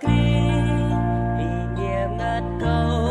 kỹ ý nghĩa ngát câu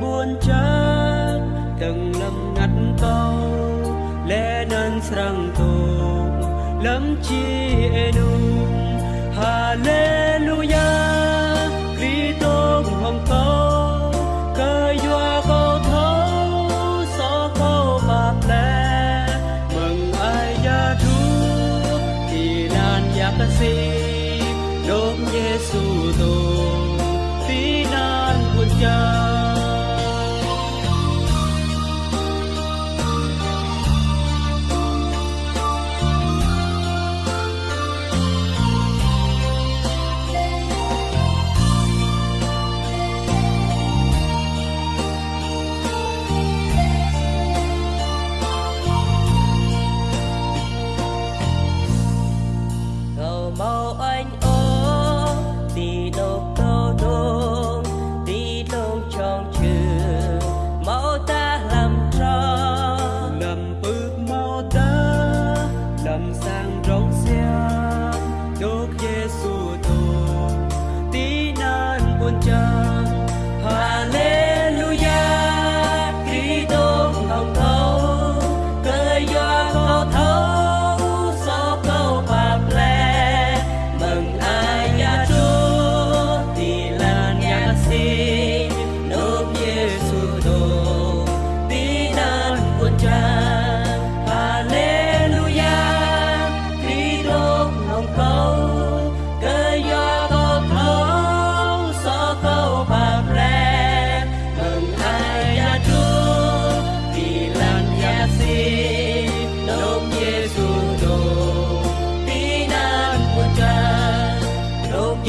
buồn chán, từng lâm ngắt câu lẽ nên rằng tồn lắm chi đúng hallelujah Kitô hồng câu cơi doa câu thấu xó câu bạc lẽ mừng ai gia chúa thì nan giặc sĩ đốt giêsu tổ tí nan quân cha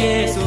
Jesús.